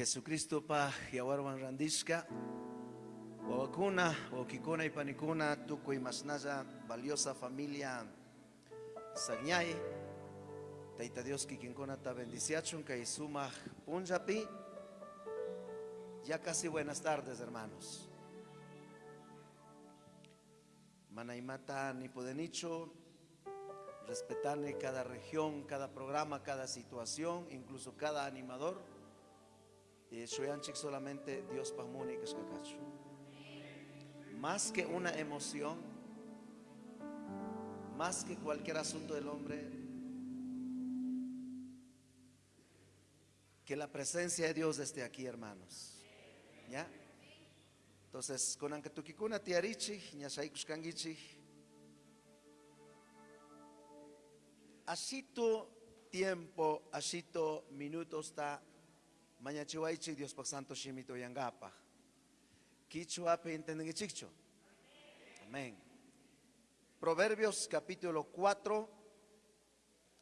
Jesucristo pa yawarwan randishka wawakuna wawkikuna y panikuna tukuy masnalla valiosa familia Sañay Tayta Dios kikinkuna ta bendiciachun kay punjapi ya casi buenas tardes hermanos Manaimata ni podenicho respetarle cada región, cada programa, cada situación, incluso cada animador. Y Shoyanchik solamente Dios Kashkakachu. Más que una emoción, más que cualquier asunto del hombre, que la presencia de Dios esté aquí, hermanos. ¿Ya? Entonces, con Ankatukikuna Tiarichi, Ñashaikushkangichi, Asito tiempo, asito minutos está mañachihuaychi Dios por santo shimito yangapa. Kichuape entendichicho. Amén. Proverbios capítulo 4,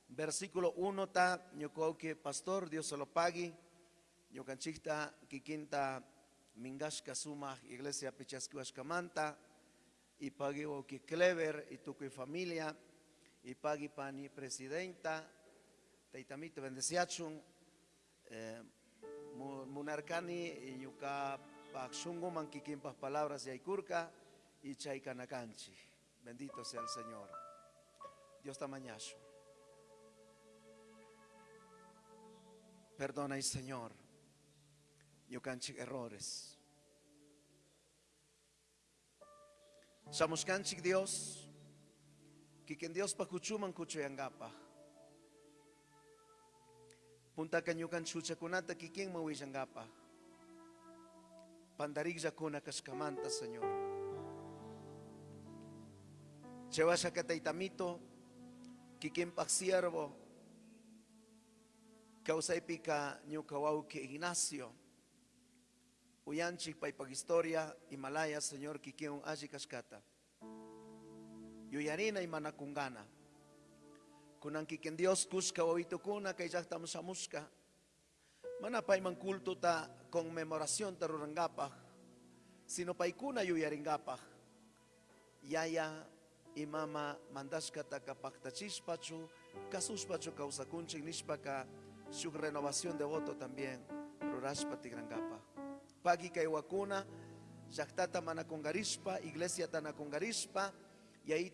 versículo 1 ta que pastor Dios se lo pague. Ñocanchita kikinta mingashka suma iglesia pichaskuashkamanta y pague que clever y tu familia y pagi pani presidenta, taitamito bendeciachun, eh, munarkani y yuka pakshungo manquikimpas palabras y aikurka y chaikanakanchi. Bendito sea el Señor. Dios tamañacho. Perdona, Señor. Yukanchi errores. Somos canchik Dios kikin Dios pakuchuman kuchuyangapa. Punta kanyukan chucha kunata kikin mawisangapa. Pandarigja kuna kaskamanta, Señor. Chewasha kataitamito, kikin paksiervo, nyukawau que Ignacio. Uyanchik pag historia, Himalaya, Señor, kikin aji kaskata yuyarina y manakungana. Kunang kikin Dios kuska oito kuna kay jaktam samuska. Manapay man kulto ta conmemoración ta rurangapah. Sino pay kuna yuyaringapah. Yaya imama mandaska ta kapaktachispachu, kasuspachu kausakunchik nishpaka, su renovación de voto también, rurashpa tigrangapa. Pagi kay wakuna, jaktata manakungarispa, iglesia tanakungarispa, y ahí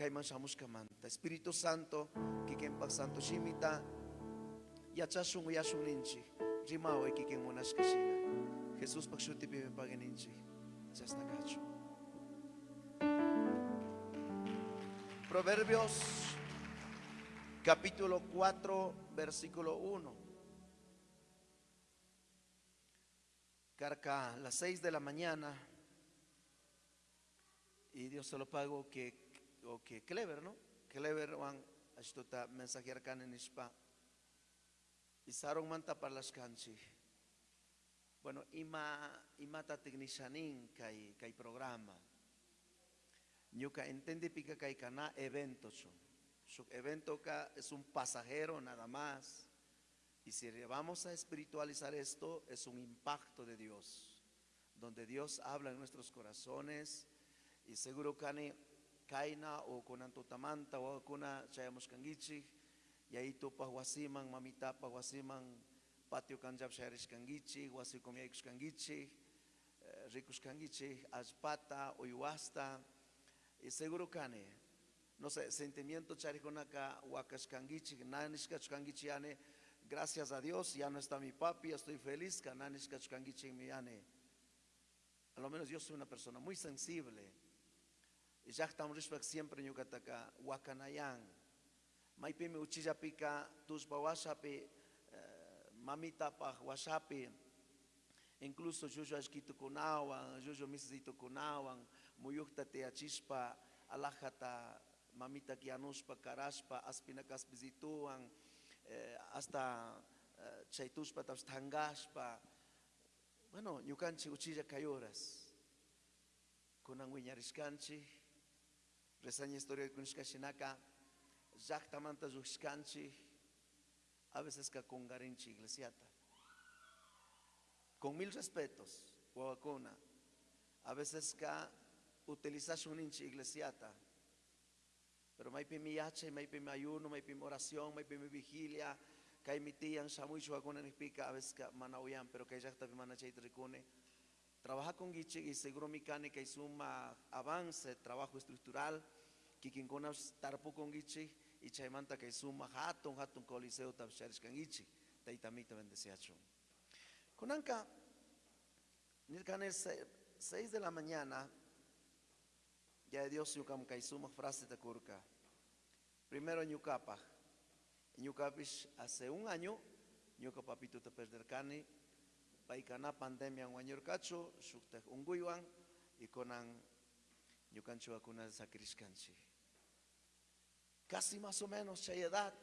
mandascata valoraspa kaiman manta. Espíritu Santo, kikempa Santo Shimita, yachasun yasun ninchi, rimao kiken monas kashina. Jesús pakshuti pibe pageninchi, chastakacho. Proverbios capítulo 4, versículo 1. Carca, las 6 de la mañana, y Dios se lo pago que o que clever, ¿no? Clever wan ashtota mensajer kan en ispa. Y sarong manta para las canchi. Bueno, ima imata technishanin kai kai programa. Nyuka entiende pica kai kana evento Su evento ka es un pasajero nada más. Y si vamos a espiritualizar esto, es un impacto de Dios, donde Dios habla en nuestros corazones y seguro kani kaina o kunanto tamanta o kuna chayamos kangichi y ahí tu pahuasimang mamita pahuasimang patio kanjab sharish kangichi wasi kangichi eh, ricus kangichi aspata uyuasta y seguro kani no sé sentimiento charikonaka wakas kangichi nanishkach kangichi ane gracias a Dios ya no está mi papi estoy feliz kananishkach kangichi mi ane. A lo menos yo soy una persona muy sensible llaktam ya rishpak siempre ñucataca wakanayan maypimi uchillapika tuspa washapi eh, mamitapaj washapi incluso llullu ya ashkitukunawan ya llullu misisitukunawan muyukta achispa, alajata mamita kianuspa karashpa aspina kaspizituwan eh, hasta eh, chaytushpa tapsh bueno ñukanchik uchilla kayoras, horas. Kunan wiñarishkanchik reseña historia de Kunishka Shinaka, Jactamanta Zuxkanchi, a veces que con garinchi iglesiata. Con mil respetos, Guavacuna, a veces que utilizas un inchi iglesiata. Pero may mi yache, may mi ayuno, may mi oración, may mi vigilia, kay mi tía shamuy shuaguna ni pica a veces que manauyan, pero que ya está mana chay tricune. Trabaja con Gichi y seguro mecánica y suma avance, trabajo estructural, que quien con tarpu con Gichi y chaimanta que suma hatun hatun coliseo tabsharish kan Gichi, taitamita bendeciacho. Con anca, nilkane seis de la mañana, ya Dios yukam kaisuma frase de curca. Primero. En Yucapish hace un año, Yucapapito te perder cani, paikana pandemia un año cacho, shukte unguywan, y conan Yucancho vacuna de sacrishkanchi. Casi más o menos, chay edad,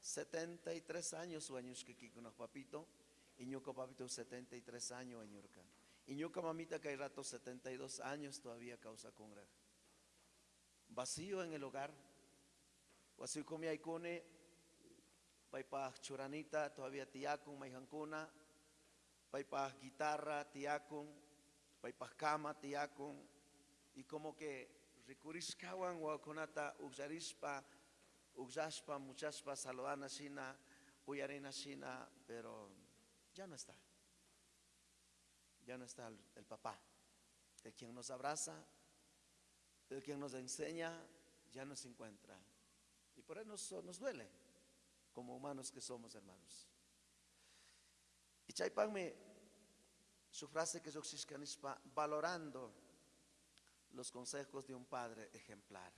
73 años aquí con papito, y Yuca papito 73 años en Yurka. Y Yuca mamita que hay rato 72 años todavía causa congra vacío en el hogar. O así como hay cone, pa churanita, todavía tiacun, maijancuna, pa guitarra, tiacun, pa cama, tiacun, y como que rikuriscawan wakunata uxarispa, uxaspa, muchaspa, saludana shina, uyarina shina, pero ya no está. Ya no está el, el papá, el quien nos abraza, el quien nos enseña ya no se encuentra. Y por eso nos, nos duele, como humanos que somos, hermanos. Y Chaipanme, su frase que es valorando los consejos de un padre ejemplar.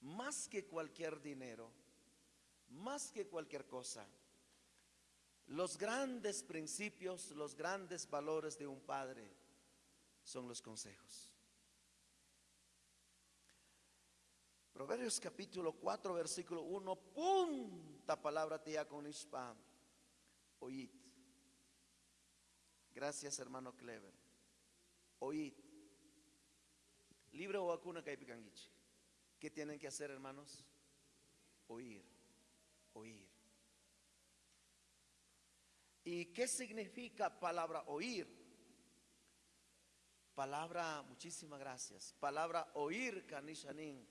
Más que cualquier dinero, más que cualquier cosa, los grandes principios, los grandes valores de un padre son los consejos. Proverbios capítulo 4, versículo 1, punta palabra tía con oíd. Gracias, hermano Clever. Oíd. Libro o vacuna caipicanguichi. ¿Qué tienen que hacer, hermanos? Oír. Oír. ¿Y qué significa palabra oír? Palabra, muchísimas gracias. Palabra oír, canishanin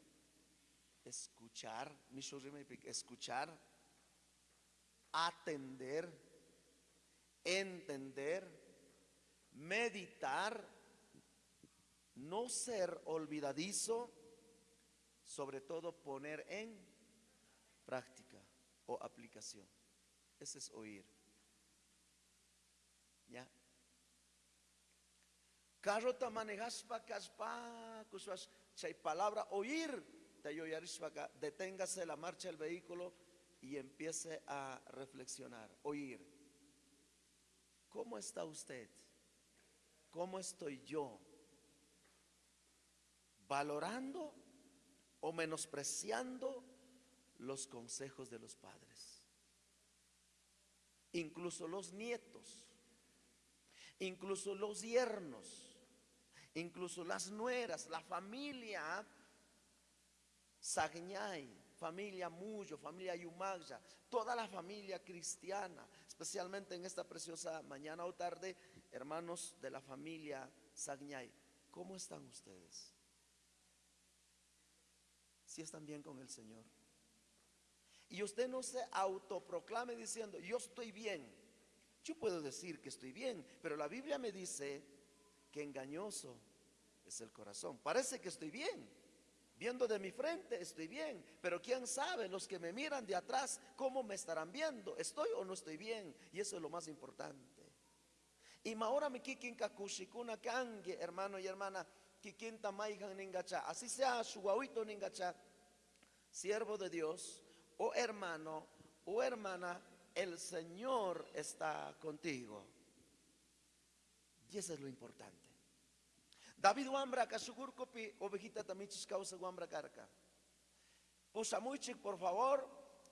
escuchar, escuchar, atender, entender, meditar, no ser olvidadizo, sobre todo poner en práctica o aplicación. Ese es oír. ¿Ya? Carro manejas pa caspa, hay palabra oír deténgase la marcha del vehículo y empiece a reflexionar, oír. ¿Cómo está usted? ¿Cómo estoy yo? ¿Valorando o menospreciando los consejos de los padres? Incluso los nietos, incluso los yernos, incluso las nueras, la familia Sagñay, familia Muyo, familia Yumagya, toda la familia cristiana, especialmente en esta preciosa mañana o tarde, hermanos de la familia Sagñay, ¿cómo están ustedes? Si están bien con el Señor. Y usted no se autoproclame diciendo, yo estoy bien. Yo puedo decir que estoy bien, pero la Biblia me dice que engañoso es el corazón. Parece que estoy bien, Viendo de mi frente estoy bien, pero quién sabe los que me miran de atrás cómo me estarán viendo, estoy o no estoy bien, y eso es lo más importante. Y ahora me kikin kakushikuna kange, hermano y hermana, kikin tamayhan ningacha, así sea su guauito ningacha, siervo de Dios, o hermano, o hermana, el Señor está contigo. Y eso es lo importante. David wambra kasugur kopi ovejita tamichis causa wambra carca. Pusamuichik, por favor,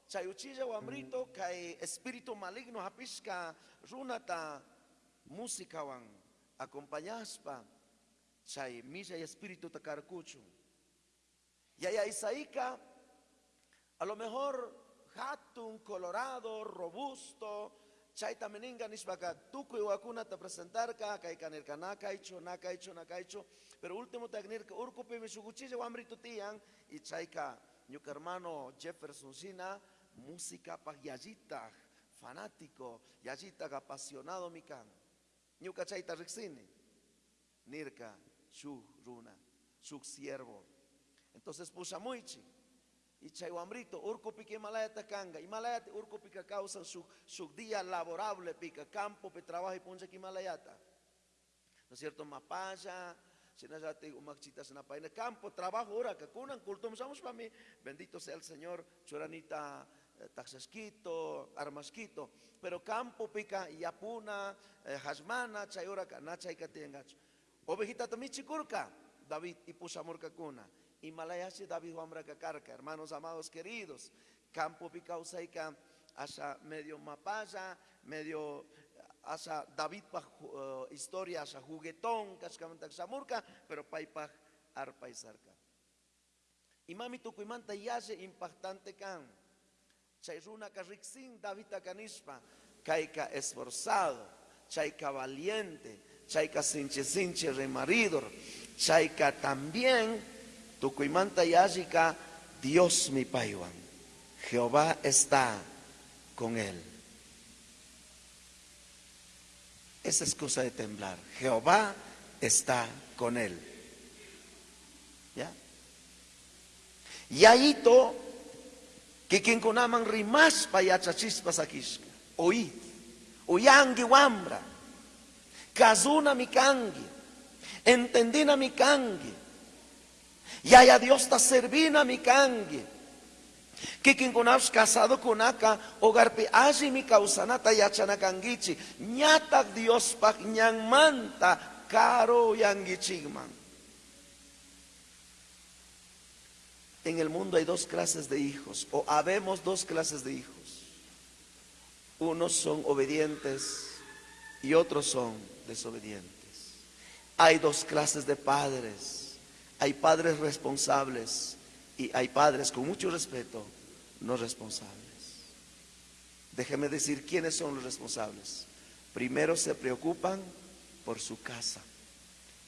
chayuchilla wambrito kai espíritu maligno hapisca runata música wan acompañaspa chay milla y espíritu takarkuchu. Y allá Isaíca, a lo mejor hatun, colorado, robusto, chaita meninga nishbaka, tuku iwakuna te presentar ka, kai kanirka nakaicho, nakaicho, nakaicho, pero último tagner urkupi mishuguchille wamrito tian, y chaika, ñuka hermano Jefferson Sina, música pa yayita, fanático, yayita apasionado mikan, ñuka chaita rixini, nirka, shu runa, shu siervo, entonces pusa muichi, y chayuambrito, urco pique malaya kanga, y malaya urco pica causa su, su día laborable, pica campo, pe trabajo y puncha que malayata. ¿No es cierto? Mapaya, si no ya te umachitas en la campo, trabajo, ahora que cunan, cultumamos para mí, bendito sea el Señor, churanita, taxasquito, armasquito, pero campo pica, yapuna, eh, hasmana, chayura, nacha y katengacho. Ovejita también chicurca, David y pusamurca cuna. Himalayasi David Wamra Kakarka, hermanos amados queridos, campo Picausaika, hasta medio mapaya, medio hasta David pa historia hasta juguetón, cascamantak samurka, pero paipaj arpa y sarka. Y mami tukuimanta yase impactante kan. Chayruna karixin David akanispa, kaika esforzado, chaika valiente, chaika sinche sinche remaridor, chaika también Tucuimanta Yashika, Dios mi paiwan. Jehová está con él. Esa es cosa de temblar. Jehová está con él. ¿Ya? Y quien conaman rimas payachachispas akishka. Oí. Uyangi wambra. Kazuna mikangi. Entendina mikangi y haya Dios está servina mi cangue. Que quien conas casado acá, hogarpe allí mi causanata y achanakangichi. Ñata Dios pa manta, caro yangichigman. En el mundo hay dos clases de hijos, o habemos dos clases de hijos. Unos son obedientes y otros son desobedientes. Hay dos clases de padres hay padres responsables y hay padres con mucho respeto no responsables. Déjeme decir quiénes son los responsables. Primero se preocupan por su casa,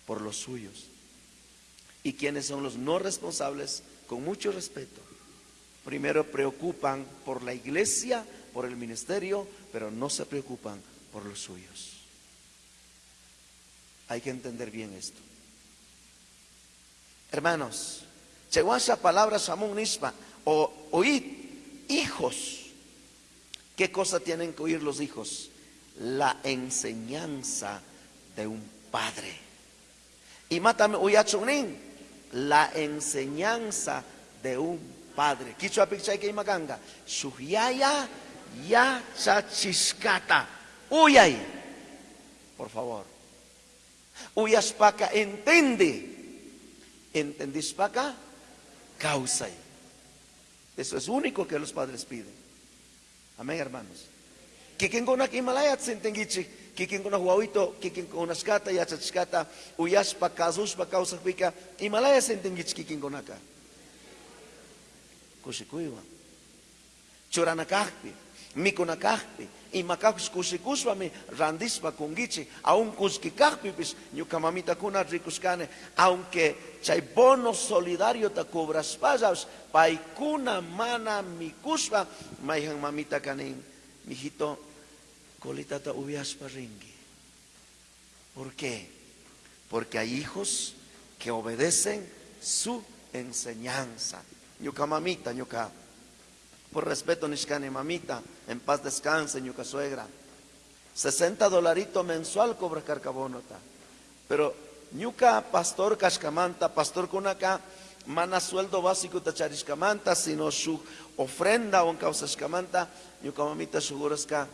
por los suyos. Y quiénes son los no responsables con mucho respeto. Primero preocupan por la iglesia, por el ministerio, pero no se preocupan por los suyos. Hay que entender bien esto. Hermanos, esa palabra Samun Nispa, o oíd, hijos. ¿Qué cosa tienen que oír los hijos? La enseñanza de un padre. Y mátame uyachunin, la enseñanza de un padre. Kichwa pichay que imaganga. Suyaya ya chachiskata. Uyay. Por favor. Uyaspaka entiende ¿Entendís para acá? Causa. Eso es único que los padres piden. Amén, hermanos. Que quien con aquí malaya sentengichi, que quien con huawito, que quien con skata ya chachkata, uyas pa kazus pa causa pika, y malaya sentengichi que quien con acá. Kushikuiwa. Churanakahpi, mikunakahpi, y macacos kusikuswami randispa kungichi, aun kuskikahpipis, ñukamamita kuna rikuscane, aunque chay bono solidario ta cobras pasas, paikuna mana mikuspa, maihan mamita kanin, mijito, ¿Por qué? Porque hay hijos que obedecen su enseñanza. Ñuka mamita, por respeto, Nishkani mamita, en paz descanse, ñuca suegra. 60 dolaritos mensual cobra carcabonota. Pero ñuca pastor cascamanta, pastor kunaka, mana sueldo básico tachariscamanta, sino su ofrenda o en causa escamanta, ñuca mamita segurasca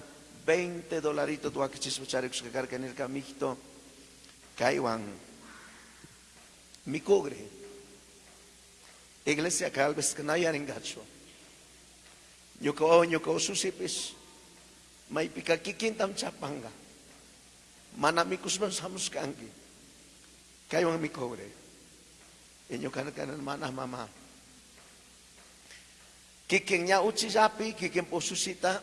20 dolaritos tu akichispo charicus que carga en el camijito, caiwan, mi cogre. Iglesia calves que no hay gacho. Nyuko nyuko susipis. May pikakikintam chapanga. Manamikus man samuskangi. Kayo ang mikore. Inyo kanan kanan mana mama. Kikin nya uchisapi, kikin posusita,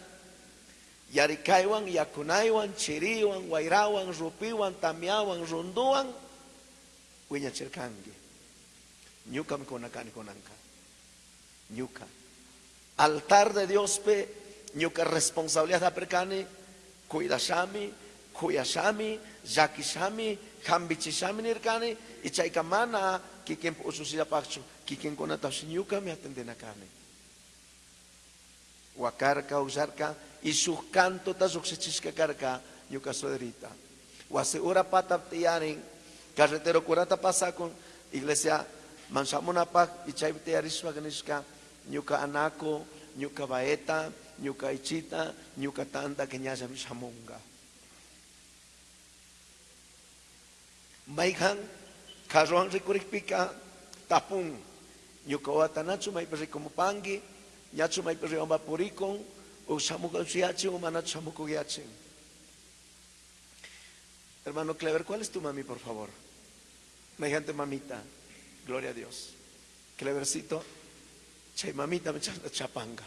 yarikaiwan, yakunaiwan, chiriwan, wairawan, rupiwan, tamiawan, runduan, winya chirkangi. Nyuka mikonakani konanka. Nyuka. Altar de Dios pe, nyuka responsabilidad da perkani, cuidashami, kuyashami, yakishami, hambichisami nirkani, y chaikamana, kikin ususida pachu, kikin konatashi nyuka me. Wakarka, usarka, y sus canto ta suksichisca karka, nyuka soderita. Wase pata tiyaring, carretero curata pasa con iglesia mansamuna pak, y ganishka, nyuka anako, nyuka baeta, nyuka ichita, nyuka tanda que nyasa misamunga. Maikan, karuang rikurikpika, tapung, nyuka watanachu mai pangi, nyachu mai periomba purikong, o samuko siachi o manat samuko giachi. Hermano Clever, ¿cuál es tu mami, por favor? Me gente mamita, gloria a Dios. Clevercito, chay mamita me chapanga.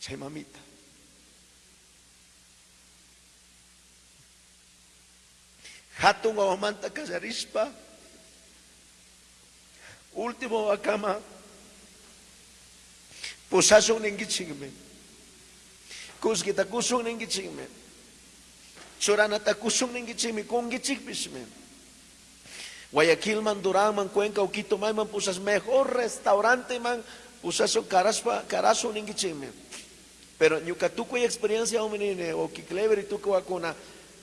Chay mamita. Hatun manta kazarispa. Último wakama. Pusaso ningi chingme. Kuskita kusung ningi chingme. Choranata kusung ningi chingme. Kungi chikpisme. Guayaquil man, Durán man, Cuenca, Uquito man, pusas mejor restaurante man, pusas caraspa, carazo ningi chingme. Pero ñucatuco y experiencia menine o kiklever y tuco vacuna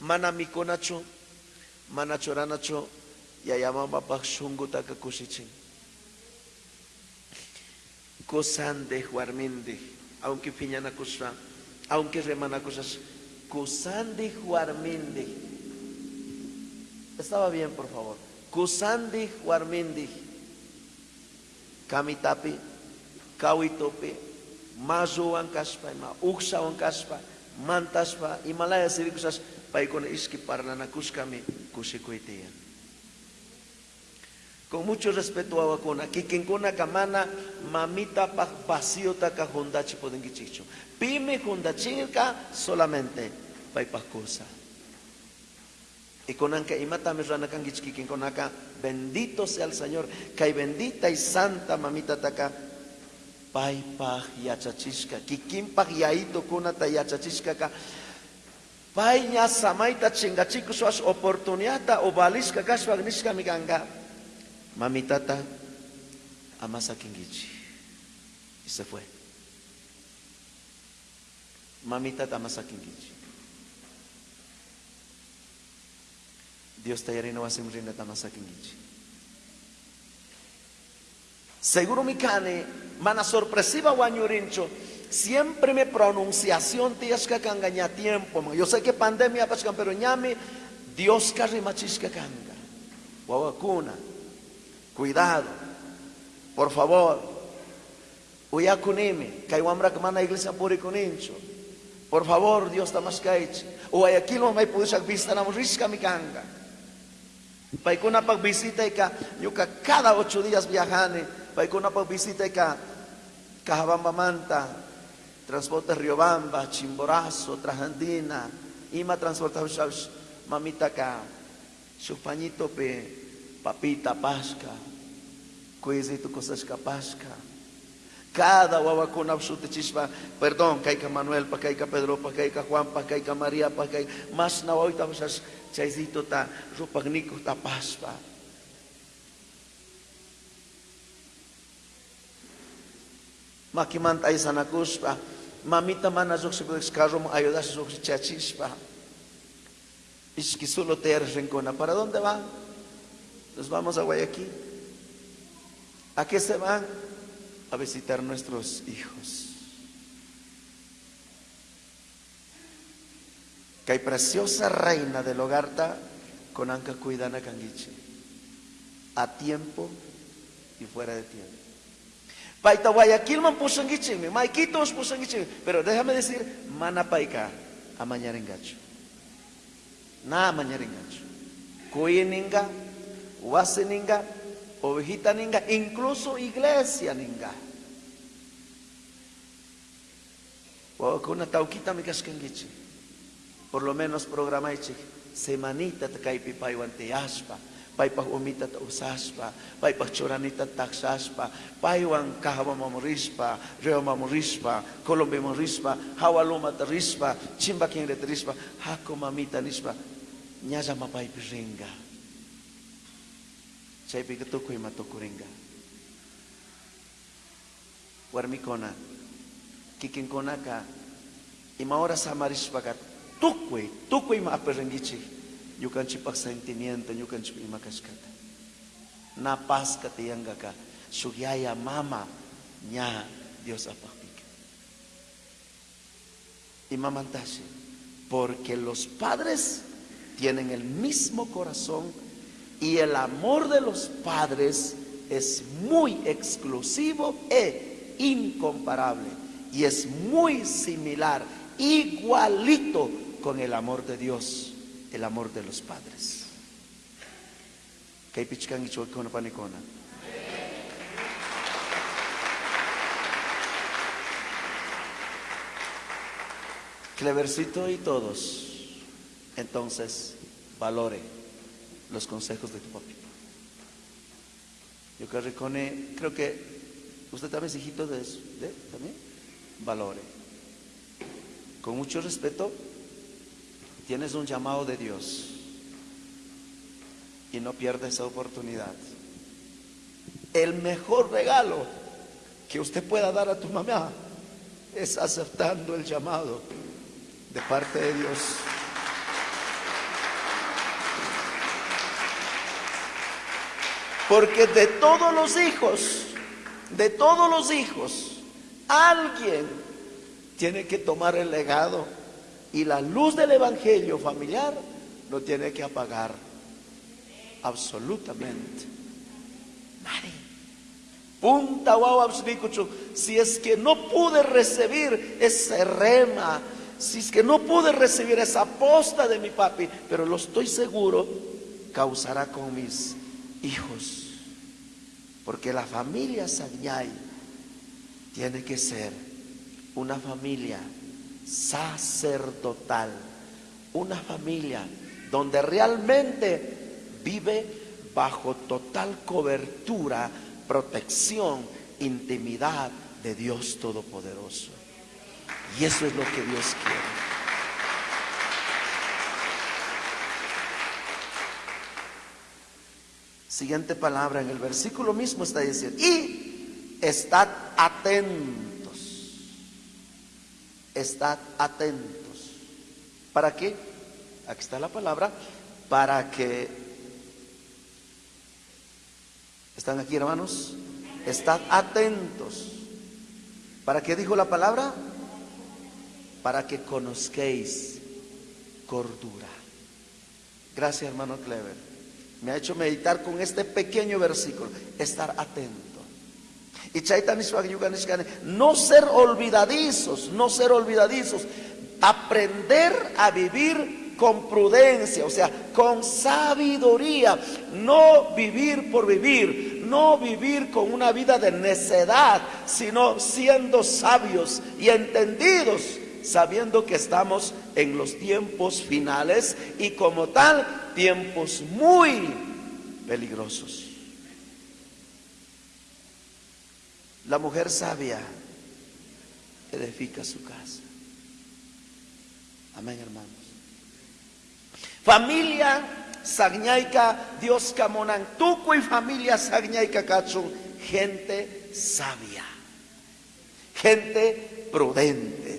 manamikonacho manachoranacho ya llamaba shungu taka kusichin. Kusande juarminde, aunque piñana kusa, aunque remana cosas, kusande juarminde. Estaba bien, por favor. Kusande juarminde. Kamitapi, kawitopi, mazo ang kaspa, ma uksa ang kaspa, mantaspa, imalaya sirikusas, paikon iski parla na kuskami, kusikuitian. Con mucho respeto a wakona, kikinkuna kamana, mamita pa vacío ta ka hondachi poden gichicho. Pime hondachirka solamente paipakusa. Y con anka imata me rana kan gichkikin con acá, bendito sea el Señor, kai bendita y santa mamita taka pai pah yachachishka, kikin pah yaito kuna ta yachachishka ka, pai nya samaita chingachiku suas oportunidad o baliska kaswag niska miganga. Mamitata amasa kingichi. Y se fue. Mamitata amasa kingichi. Dios te yarino va a ser amasa kingichi. Seguro mi cane, mana sorpresiva guanyurincho, siempre me pronunciación que kanga tiempo. Yo sé que pandemia pascan, pero ñame Dios carri machisca kanga. Wawakuna. Cuidado. Por favor. Uyakunimi. Kaiwamra mana iglesia puri kunincho. Por favor, Dios está más kaichi. O aquí no may pusak vista na risca mi kanga. Paikuna pag visita ka, yuka cada ocho días viajane. Paikuna pag visita ka, Cahabamba Manta, transporte Riobamba, Chimborazo, Trajandina, Ima transporta mamita ka, su pañito pe, papita pasca, cuisito cosas pasca. Cada absoluta chispa, perdón, kaika Manuel, pa kaika Pedro, pa kaika Juan, pa kaika María, pa kaika, mas na wawita pasas, chaisito ta, rupagniko ta paspa. Makimantay sana kuspa, mamita man azok sa carro mo ayudas sa chachispa. Iski solo te rincona. ¿Para dónde van? Nos vamos a Guayaquil. ¿A qué se van? A visitar nuestros hijos. Que hay preciosa reina del hogar con Anca Cuidana Canguiche. A tiempo y fuera de tiempo. Paita Guayaquil man pusangichimi, maiquitos pusangichimi. Pero déjame decir, mana paika, a mañarengacho. Na mañarengacho. Cuyininga, wase ninga, Oh, Ovejita ninga, incluso iglesia ninga. Wawakuna taukita mikashkangichi. Gitu? Por lo menos programaichik. Semanita takaipi paiwan teyashpa. Paipa umita ta usashpa. Paipa choranita takshashpa. Paiwan kahaba mamurishpa. Reo mamurishpa. Kolombe mamurishpa. Hawaluma tarishpa. Chimba kengre tarishpa. Hako mamita nishpa. Nyajama paipi ringa. Nyaza mapai piringa. Chay pikatukoy matukuringa. Warmikona, kikinkona ka, imaora samarispa ka, tukoy, tukoy maapiringichi yukan chipak sentimiento, yukan chipak imakashkata. Na paz katiyanga ka, sugyaya mama nya Dios apakpika. Y mamantasi, porque los padres tienen el mismo corazón y el amor de los padres es muy exclusivo e incomparable y es muy similar, igualito con el amor de Dios el amor de los padres. Clevercito y todos, entonces valore los consejos de tu papi. Yo que recone, creo que usted también es hijito de, de también, valore. Con mucho respeto, Tienes un llamado de Dios y no pierdes esa oportunidad. El mejor regalo que usted pueda dar a tu mamá es aceptando el llamado de parte de Dios. Porque de todos los hijos, de todos los hijos, alguien tiene que tomar el legado y la luz del Evangelio familiar no tiene que apagar absolutamente nadie. Punta si es que no pude recibir ese rema, si es que no pude recibir esa posta de mi papi, pero lo estoy seguro, causará con mis hijos. Porque la familia Sañay tiene que ser una familia sacerdotal, una familia donde realmente vive bajo total cobertura, protección, intimidad de Dios Todopoderoso. Y eso es lo que Dios quiere. Siguiente palabra en el versículo mismo está diciendo, y estad atentos estad atentos. ¿Para qué? Aquí está la palabra, para que... ¿Están aquí hermanos? Estad atentos. ¿Para qué dijo la palabra? Para que conozcáis cordura. Gracias hermano Clever. Me ha hecho meditar con este pequeño versículo. Estar atento. Y no ser olvidadizos, no ser olvidadizos, aprender a vivir con prudencia, o sea, con sabiduría, no vivir por vivir, no vivir con una vida de necedad, sino siendo sabios y entendidos, sabiendo que estamos en los tiempos finales y como tal, tiempos muy peligrosos. La mujer sabia edifica su casa. Amén, hermanos. Familia Sagnaika, Dios Tuco y familia Sagnaika Kachun, gente sabia, gente prudente,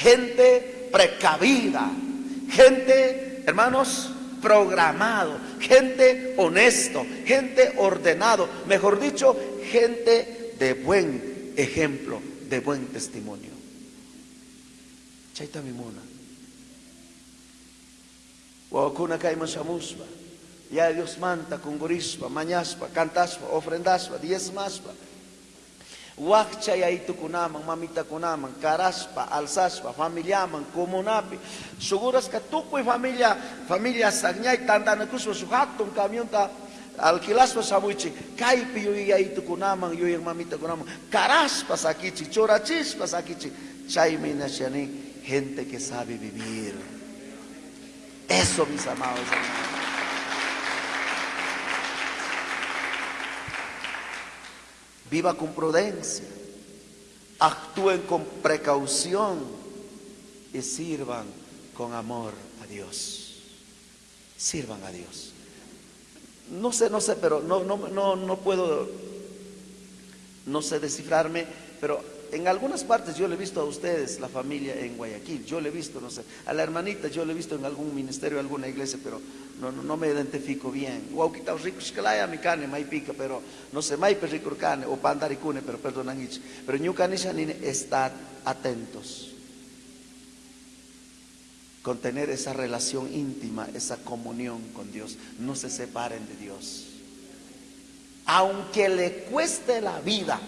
gente precavida, gente, hermanos, programado, gente honesto, gente ordenado, mejor dicho, gente de buen ejemplo, de buen testimonio. Chaita mimuna. Wakuna kaiman shamuspa. Ya Dios manta, kungurispa, mañaspa, cantaspa, ofrendaspa, diezmaspa. Wakcha ya itu kunaman, mamita kunaman, karaspa, alsaspa, familiaman, comunapi. Seguras que tu y familia, familia sagñay, tanda kuspa su hatun camión ta alquilaspa samuchi, kaipi yo y ahí tu kunaman, yo y mamita kunaman, caraspa sakichi, chorachispa sakichi, chaime nashani, gente que sabe vivir. Eso, mis amados hermanos. Viva con prudencia, actúen con precaución y sirvan con amor a Dios. Sirvan a Dios. No sé, no sé, pero no, no, no, no puedo, no sé descifrarme, pero en algunas partes yo le he visto a ustedes, la familia en Guayaquil, yo le he visto, no sé, a la hermanita yo le he visto en algún ministerio, alguna iglesia, pero no, no, me identifico bien. Guauquita rico mi cane, mai pica, pero no sé, mai cane, o pandaricune, pero perdonan Pero estad atentos con tener esa relación íntima, esa comunión con Dios. No se separen de Dios. Aunque le cueste la vida,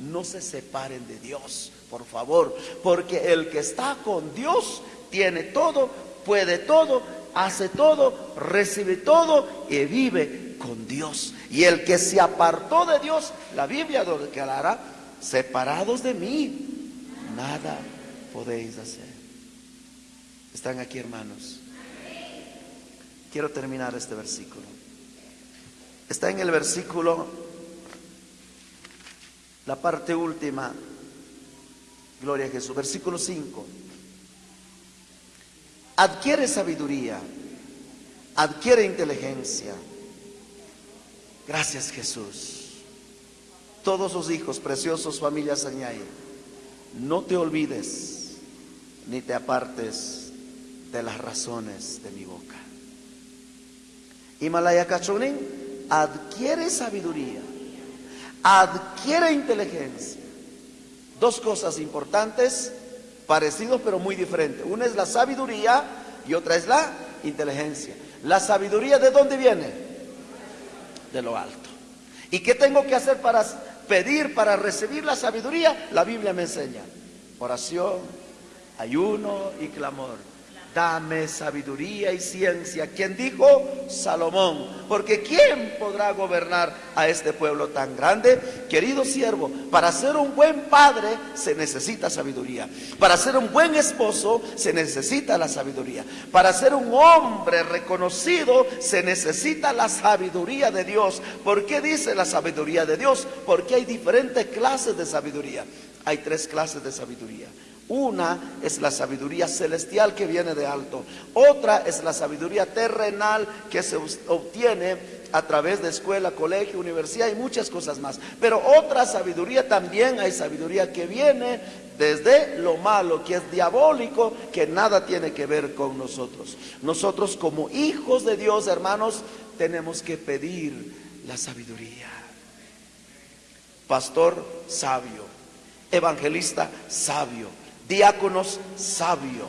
no se separen de Dios, por favor, porque el que está con Dios tiene todo, puede todo, hace todo, recibe todo y vive con Dios. Y el que se apartó de Dios, la Biblia declarará, separados de mí, nada podéis hacer. ¿Están aquí hermanos? Quiero terminar este versículo. Está en el versículo la parte última, gloria a Jesús, versículo 5. Adquiere sabiduría, adquiere inteligencia. Gracias Jesús. Todos sus hijos, preciosos familias Añay, no te olvides ni te apartes de las razones de mi boca. Himalaya Cachonín, adquiere sabiduría adquiere inteligencia. Dos cosas importantes, parecidos pero muy diferentes. Una es la sabiduría y otra es la inteligencia. La sabiduría de dónde viene? De lo alto. ¿Y qué tengo que hacer para pedir, para recibir la sabiduría? La Biblia me enseña. Oración, ayuno y clamor dame sabiduría y ciencia. ¿Quién dijo? Salomón. Porque ¿quién podrá gobernar a este pueblo tan grande? Querido siervo, para ser un buen padre se necesita sabiduría. Para ser un buen esposo se necesita la sabiduría. Para ser un hombre reconocido se necesita la sabiduría de Dios. ¿Por qué dice la sabiduría de Dios? Porque hay diferentes clases de sabiduría. Hay tres clases de sabiduría. Una es la sabiduría celestial que viene de alto. Otra es la sabiduría terrenal que se obtiene a través de escuela, colegio, universidad y muchas cosas más. Pero otra sabiduría también hay sabiduría que viene desde lo malo, que es diabólico, que nada tiene que ver con nosotros. Nosotros como hijos de Dios, hermanos, tenemos que pedir la sabiduría. Pastor sabio, evangelista sabio diáconos sabio,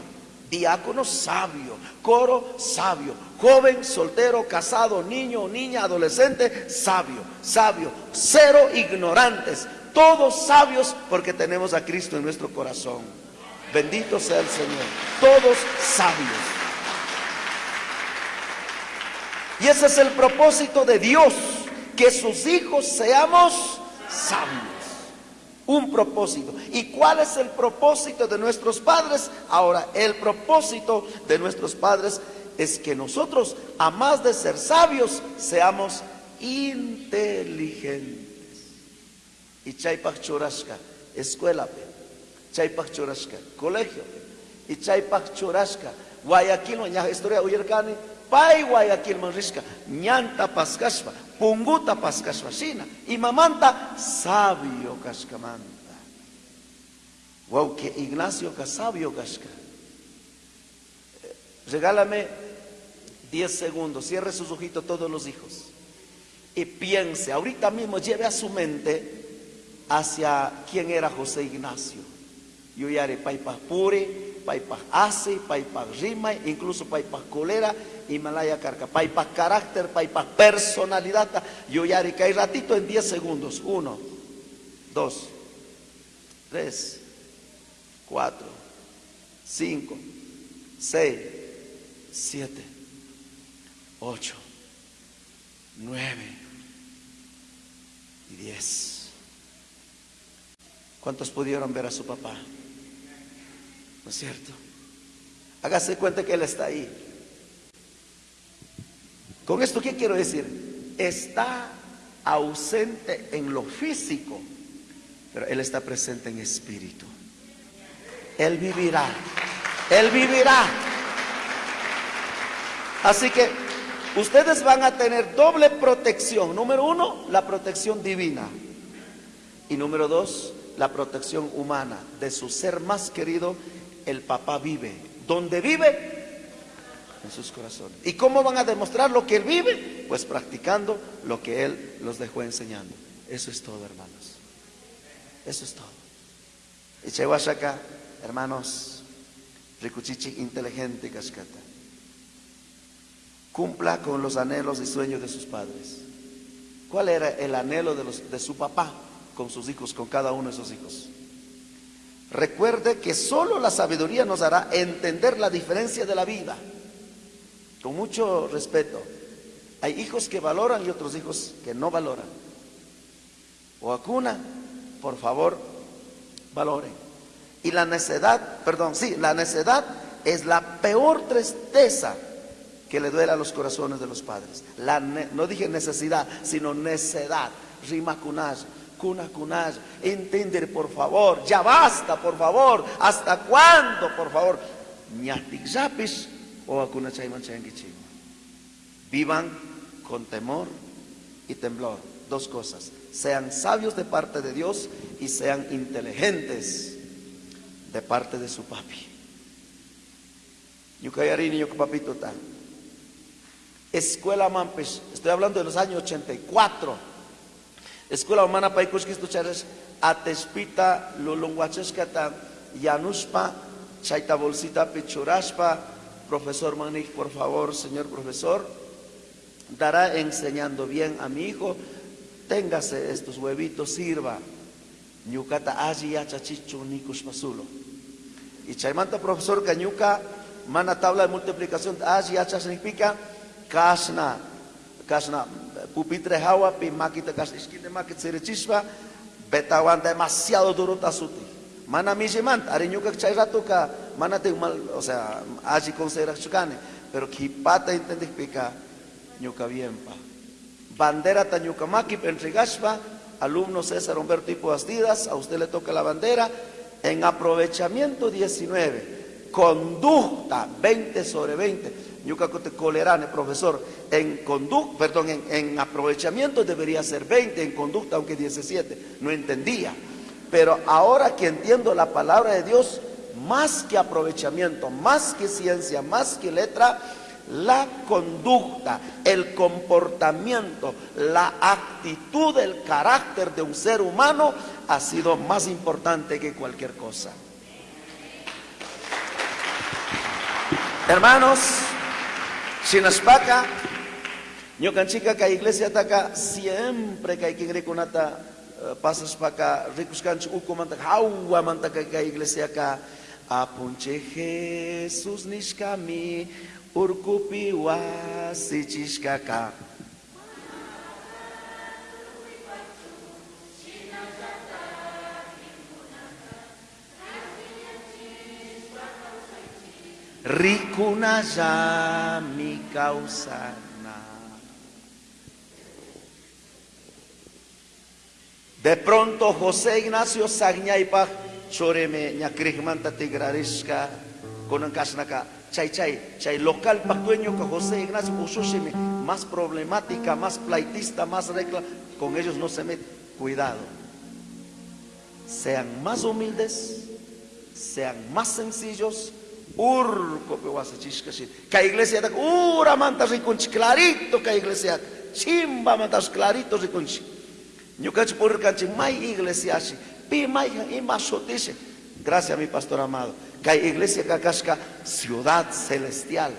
diáconos sabio, coro sabio, joven, soltero, casado, niño, niña, adolescente, sabio, sabio, cero ignorantes, todos sabios porque tenemos a Cristo en nuestro corazón. Bendito sea el Señor, todos sabios. Y ese es el propósito de Dios, que sus hijos seamos sabios un propósito. ¿Y cuál es el propósito de nuestros padres? Ahora, el propósito de nuestros padres es que nosotros, a más de ser sabios, seamos inteligentes. Y chaypak churashka, escuela, chaypak churashka, colegio, y chaypak churashka, Guayaquil, historia uyerkani, pay Guayaquil manrishka, ñanta paskashpa, punguta paskashvashina y mamanta sabio kashkamanta. Que Ignacio ka sabio. Eh, regálame 10 segundos, cierre sus ojitos todos los hijos y piense, ahorita mismo lleve a su mente hacia quién era José Ignacio. Yo ya haré paipas pure, paipas asi, paipas rima, incluso paipas colera Himalaya Carca. Paipa carácter, paipa personalidad. Yo ya hay ratito en 10 segundos. Uno, dos, tres, cuatro, cinco, seis, siete, ocho, nueve y diez. ¿Cuántos pudieron ver a su papá? ¿No es cierto? Hágase cuenta que Él está ahí. Con esto, ¿qué quiero decir? Está ausente en lo físico, pero Él está presente en espíritu. Él vivirá. Él vivirá. Así que ustedes van a tener doble protección. Número uno, la protección divina. Y número dos, la protección humana de su ser más querido. El papá vive. ¿Dónde vive? En sus corazones. ¿Y cómo van a demostrar lo que él vive? Pues practicando lo que él los dejó enseñando. Eso es todo, hermanos. Eso es todo. Y Chewashaka, hermanos, Rikuchichi inteligente cascata. Cumpla con los anhelos y sueños de sus padres. ¿Cuál era el anhelo de, los, de su papá con sus hijos, con cada uno de sus hijos? Recuerde que solo la sabiduría nos hará entender la diferencia de la vida. Con mucho respeto. Hay hijos que valoran y otros hijos que no valoran. O acuna, por favor, valoren. Y la necedad, perdón, sí, la necedad es la peor tristeza que le duele a los corazones de los padres. No dije necesidad, sino necedad. Rima kunaj, kuna kunaj. Entender, por favor. Ya basta, por favor. ¿Hasta cuándo, por favor? o Vivan con temor y temblor. Dos cosas. Sean sabios de parte de Dios y sean inteligentes de parte de su papi. Yucayarini, papito tal. Escuela Mampes, estoy hablando de los años 84. Escuela Humana Paikushkis Tuchares, Atespita, Lulunguacheskata, Yanuspa, Chaita Bolsita Pichuraspa, profesor Manik, por favor, señor profesor, dará enseñando bien a mi hijo, téngase estos huevitos, sirva. Ñucata allí yachachichu nikus pasulo. Y chaimanta profesor cañuca, mana tabla de multiplicación, allí yacha significa kasna kasna pupitre hawa pi makita kas iskinde makit sirichispa betawan demasiado duro tasuti mana mijiman ari nyuka chay rato ka mana te mal o sea allí considera chukane pero kipata entende pica nyuka bien pa. Bandera ta nyuka maki pentrigashpa alumno César Humberto Tipo Bastidas a usted le toca la bandera en aprovechamiento 19 conducta 20 sobre 20 Yucacote Colerane, profesor, en conducta, perdón, en, aprovechamiento debería ser 20, en conducta aunque 17, no entendía. Pero ahora que entiendo la palabra de Dios, más que aprovechamiento, más que ciencia, más que letra, la conducta, el comportamiento, la actitud, el carácter de un ser humano ha sido más importante que cualquier cosa. Hermanos, Sinaspaka, chica que iglesia taka siempre que hay que reconata eh, pasas para ricos cancho uko manta hawa manta que iglesia ka apunche Jesús nishkami urkupi wasichishkaka. Rikuna mi causana. De pronto José Ignacio Sagñaipa choreme ñakrigmanta tigrariska con kasnaka chay chay chay local pactueño que José Ignacio usushime más problemática, más plaitista, más regla, con ellos no se mete. Cuidado. Sean más humildes, sean más sencillos, urco pe wasachishkashi ka iglesia tak ura mantas rikunchi clarito ka iglesia. Chimba mantas clarito rikunchi ñukach por kanchi mai iglesia shi pi mai ima shotishe gracias mi pastor amado ka iglesia kakashka ciudad celestial.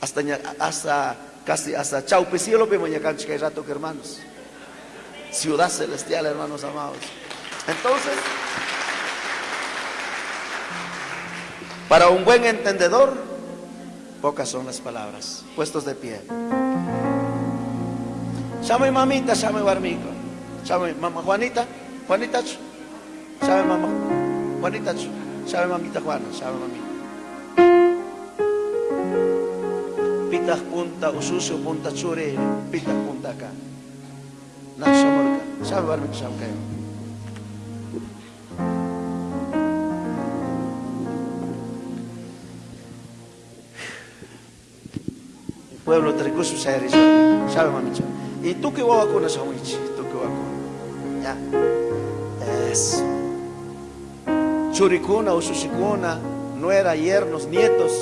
Hasta hasta casi hasta chaupe cielo pe mañakanchi que rato hermanos. Ciudad celestial hermanos amados. Entonces Para un buen entendedor, pocas son las palabras. Puestos de pie. Llame mamita, llame barmico. Llame mamá Juanita, Juanita, llame mamá Juanita, llame mamita Juana, llame mamita. Pitas punta, usucio punta chure, pitas punta acá. Nacho morca, llame barmico, llame pueblo Tricusu Sayaris, sabe mamicha. Y tú que vas con esa wichi, tú que con. Ya. Eso. Churicuna o Sushikuna, nuera, yernos, nietos.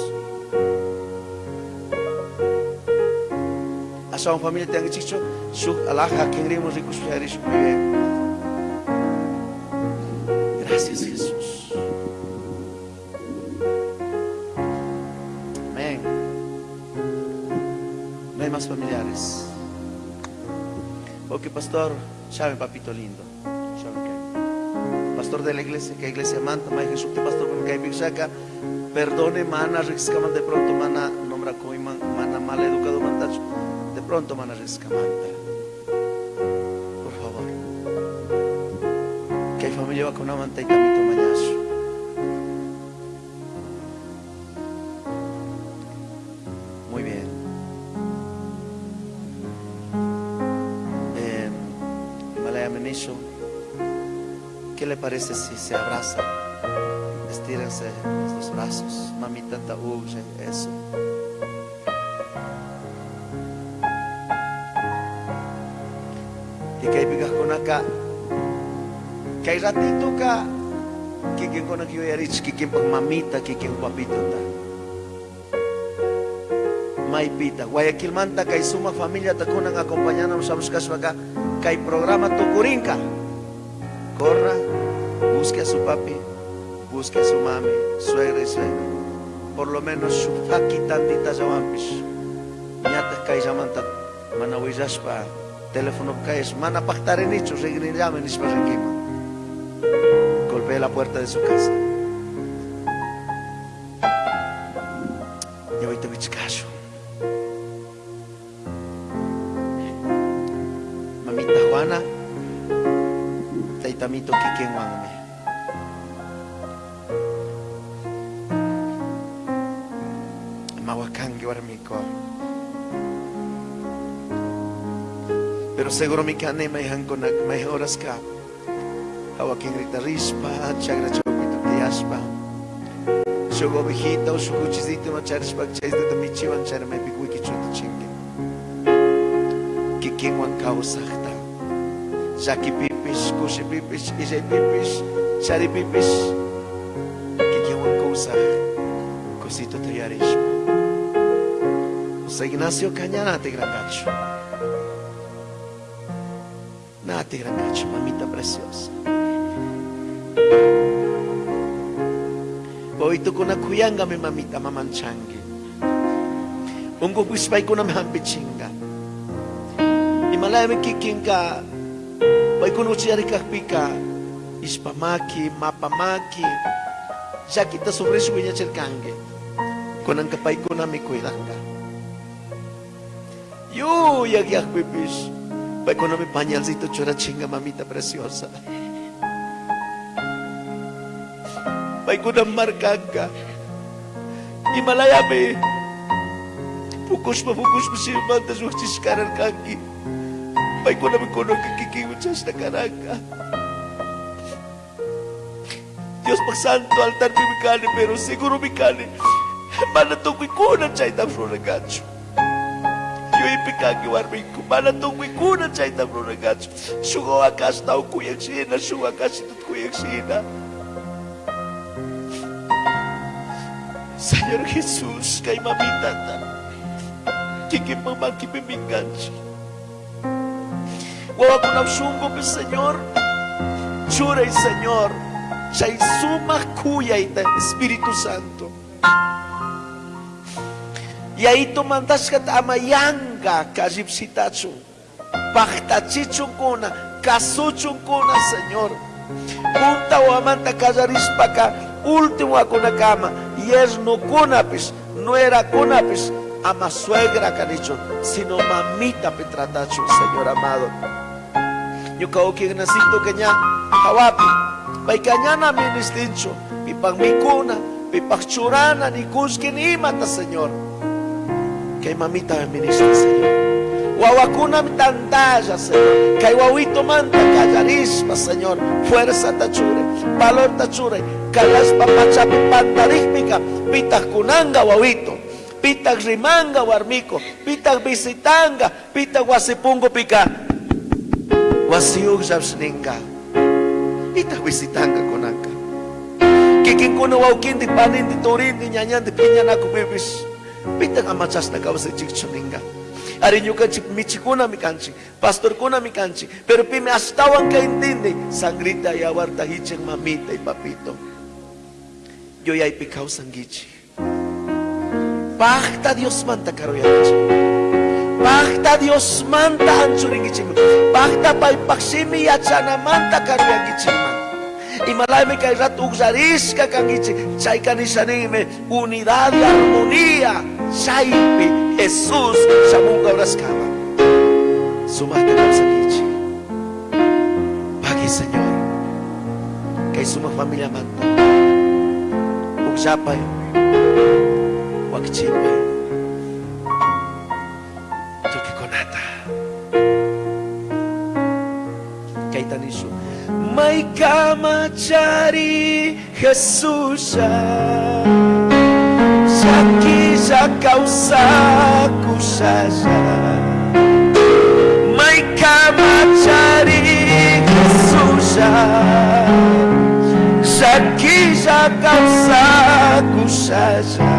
Asa una familia tenga chicho, su alaja que rimos ricos Sayaris, muy pastor, sabe papito lindo. Pastor de la iglesia, que iglesia manta, Jesús, que pastor, porque saca, perdone, mana, riscaman de pronto, mana, nombra como mana mal educado, mantacho, de pronto, mana, riscamanta. Por favor. Que hay familia va con una manta y mañazo. Parece si se abrazan? Estírense los brazos. Mamita taúye, eso. Y que hay con acá. Que hay ratito acá. Que quien con aquí a decir que quien con mamita, que quien papito está. Maipita, Guayaquil manta, que suma familia, acompañando, acompañando, nos caso acá, que hay programa Tucurinca corra, busque a su papi, busque a su mami, suegra y suegra. Por lo menos su faki tantita llamamis. Ñata kay llamanta, mana pa teléfono es mana pactar en hecho, regrin llamen y Golpea la puerta de su casa. Pero seguro mi kane may hangkonak may oras ka. Hawaking rita rispa, chagra chokito kiyaspa. Sugo bijita o sukuchizito no charis bagchays de tamichiwan chara may bigwiki chuto chingue. Kikin wang kausakta. Jaki pipis, kusi pipis, isay pipis, sari pipis. Kikiwan ko sa kusito tuyaris. Sa Ignacio Caña nati grangacho. Nati grangacho, mamita preciosa. Boito ko na kuyanga mi mamita mamanchangi. Unggo kuspay ko na mahambichinga. Imalaya mi kiking ka Vai conocer pika ispamaki, mapamaki, ya kita sobre su viña cercangue, con ang kapay ko nami kuilanga. Yo, yagiak pipis, vai con nami pañalcito chora chinga mamita preciosa. Vai con ang marcaga, Himalaya pukos pa pukos pa si Manda suhtis karan kaki. Pai kona me kono kikikimuchas na karanga. Dios pagsanto altar bibikani pero seguro bikani. Mana tungkoy kuna chay tam gacho. Yo ipikaki warminku. Mana tungkoy kuna chay tam gacho. Sugo akas tao kuyang sina. Sugo akas itut kuyang sina. Señor Jesús, kay mamita ta. Kikipamaki piminganchi. Huwag ko ng sunggo Señor. Churay Señor. Siya'y sumakuyay ta Espiritu Santo. Punta o amanta kajarispa ka, último ako na kama. Yes no kunapis, no era kunapis, ama suegra canicho, sino mamita petratacho, Señor amado. Yo kao que nacito que ya, hawapi, pai cañana mi distincho, pipang mikuna, pipak churana, ni kuski ni mata, Señor. Que mamita me ministra, Señor. Wawakuna tantalla, Señor. Wawito manta callarispa, Señor. Fuerza tachure, valor tachure. Kalaspa pachapi pantarikpika. Pitak kunanga wawito. Pitak rimanga warmiko. Pitak visitanga. Pitak wasipungo pika. Wasiug jabsninga. Pitak visitanga kunanga. Kikin kuna wawkin di panin di turin di nyanyan di bibis. Amachas na kawas di chikchuninga. Arinyo kanchi, michikuna mi kanchi, pastor kuna mi kanchi, pero pime astawan ka intindi, sangrita y awarta hicheng mamita y papito. Yo ya ipikaw sanggichi. Pakta Dios manta karoyachi. Pakta Dios manta anchuringichi. Pakta pa ipaksimi yachana manta karoyagichi man. Y malay kay rat ugzaris ka kangichi. Chay unidad y armonía. Chaypi Jesús Shamunga Brascama. Sumata Kapsakichi. Pagi Señor. Kay suma familia manto. Ugsapay. Wakchipay. Tuki konata. Kay tanisyo. May kamachari Jesus sa causa kusaja May kamachari Jesus Saki sa causa kusaja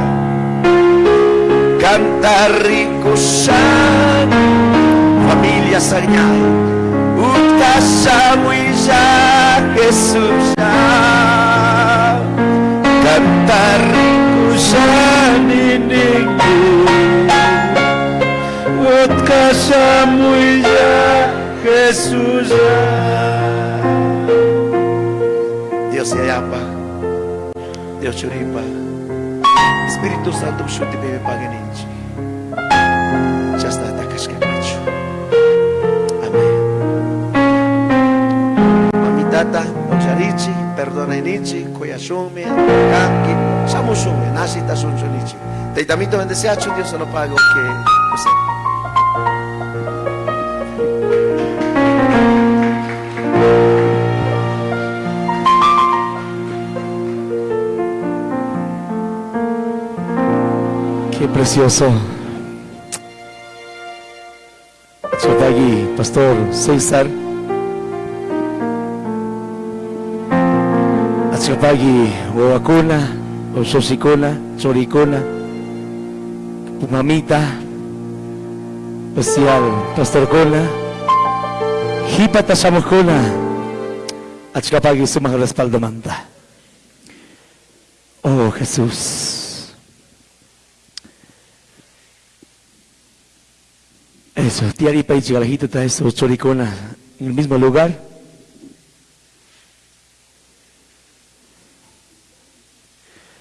Cantari kusan Familia Sagnay Utasamoy sa Jesus Cantari kusan iningin Wat kasamoy sa. Jesus Dios se ayapa Dios churipa Espíritu Santo shuti bebe paganisci Chasta takash kakachu Amén Mamitata Oxarichi Perdona inichi Koyashume Kanki Samushume Nasita sunchunichi Teitamito bendeciacho Dios se lo pago que José Precioso. Chotagui, Pastor César. Achapagi, Huacuna, Ososicona, Choricona, Pumamita, especial Pastor Cona, Hipata Samucona, Achapagi, su mga respaldo manta. Oh Jesús. Eso, Tiari Paichi Garajito está eso, Choricona, en el mismo lugar.